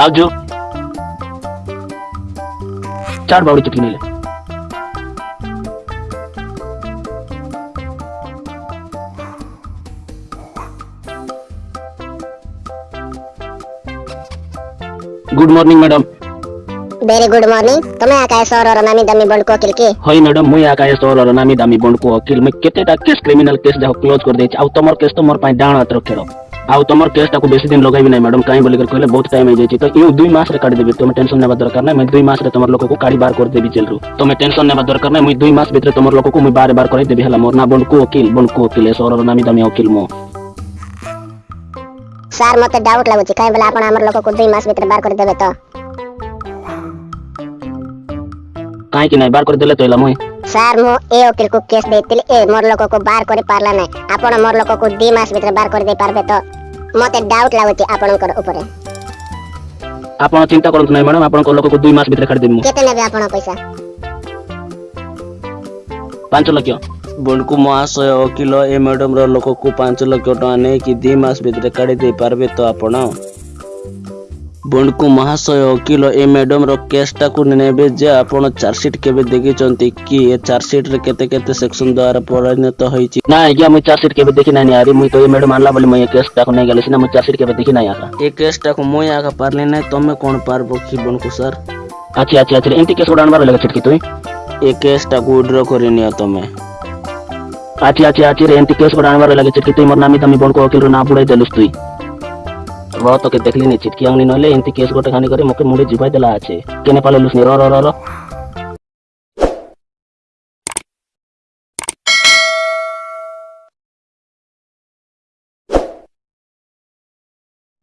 आज चार बावड़ी चुटकी तो ले good morning madam very good morning तुम आकाय सर और नामी दमी बंड को अकेले के होय मैडम मैं आकाय सर और नामी दमी बंड को अकेले में केते टा केस क्रिमिनल केस जा क्लोज कर दे छ आ तुमर केस तुमर तो पाई डाण अतर खेलो आउ तुम केसटा को बेसी दिन लगे ना मैडम कहीं बोलिकर कहे बहुत टाइम हो तो यू दुई मस का देवी तुम टेंशन नेबा दरकार ना मैं दुई मस तुम लोग को काड़ी बार कर देवी जेल रू तुम टेंशन नेबा दरकार ना मुझ दुई मस भर तुम लोग को मुझ बार बार कर देवी हला मोर ना बंडकू वकील बंडकू वकिल सर नामी दामी वकिल मो सार मते डाउट लागुची काई बोला आपण हमर लोग को दुई मास भीतर बार कर देबे तो ಕಾಯಿ ಕಿನ ಬಾರ್ ಕೊರಿ ದೆಲೆ ತೋಯಿಲ ಮುಯ್ ସାର୍ ମୁଁ ଏ ଓକିଲକୁ କେସ୍ ଦେଇଥିଲି ଏ ମୋର ଲୋକକୁ ବାହାର କରିପାରିଲା ନାହିଁ ଆପଣ ମୋର ଲୋକକୁ ଦୁଇ ମାସ ଭିତରେ ବାହାର କରିଦେଇ ପାରିବେ ତ ମୋତେ ଡାଉଟ୍ ଲାଗୁଛି ଆପଣଙ୍କର ଉପରେ ଆପଣ ଚିନ୍ତା କରନ୍ତୁ ନାହିଁ ମ୍ୟାଡମ୍ ଆପଣଙ୍କ ଲୋକକୁ ଦୁଇ ମାସ ଭିତରେ କାଢ଼ିଦେବି ମୁଁ କେତେ ନେବେ ଆପଣ ପଇସା ପାଞ୍ଚ ଲକ୍ଷ বন্ডকু মহাশয় ଓକିଲ ଏ ମ୍ୟାଡମ୍ର ଲୋକକୁ ପାଞ୍ଚ ଲକ୍ଷ ଟଙ୍କା ନେଇକି ଦୁଇ ମାସ ଭିତରେ କାଢ଼ି ଦେଇପାରିବେ ତ ଆପଣ भू महाशय वकिल ए मैडम रेसटा को नेबे जे आप चार्जसीट के देखी कि चार्जसीट के सेक्शन द्वारा परिणत हो ना आज्ञा मुझ चार्जसीट के देखी ना आ रही तो ये मैडम आनला मुझे केसटा को नहीं गली चार्जसीट के देखी ना आका ये केसटा को मुई आका पारे ना तुम्हें कौन पार्ब कि बनकू सर अच्छा अच्छा अच्छा एमती केस गुड़ा आगे छिटकी तुम ये केसटा को विड्र कर तुम्हें अच्छा अच्छा अच्छी एमती केस गुड़ा आगे छिटकी तुम मोर नामी तुम्हें बड़को वकिल ना बुढ़ाई देलुस तुई ರ ತೋಕೆ ದೇಖಲಿನಿ ಚಿಟ್ಕಿ ಅಂಗನಿ ನೋಲೆ ಇಂತಿ ಕೇಸ್ ಗೋಟೆ ಖಾನಿ ಕರಿ ಮೊಕೆ ಮುಂಡೆ ಜಿಬಾಯ್ ದಲ ಆಚೆ ಕೆನೆ ಪಾಲೆ ಲುಸ್ನಿ ರ ರ ರ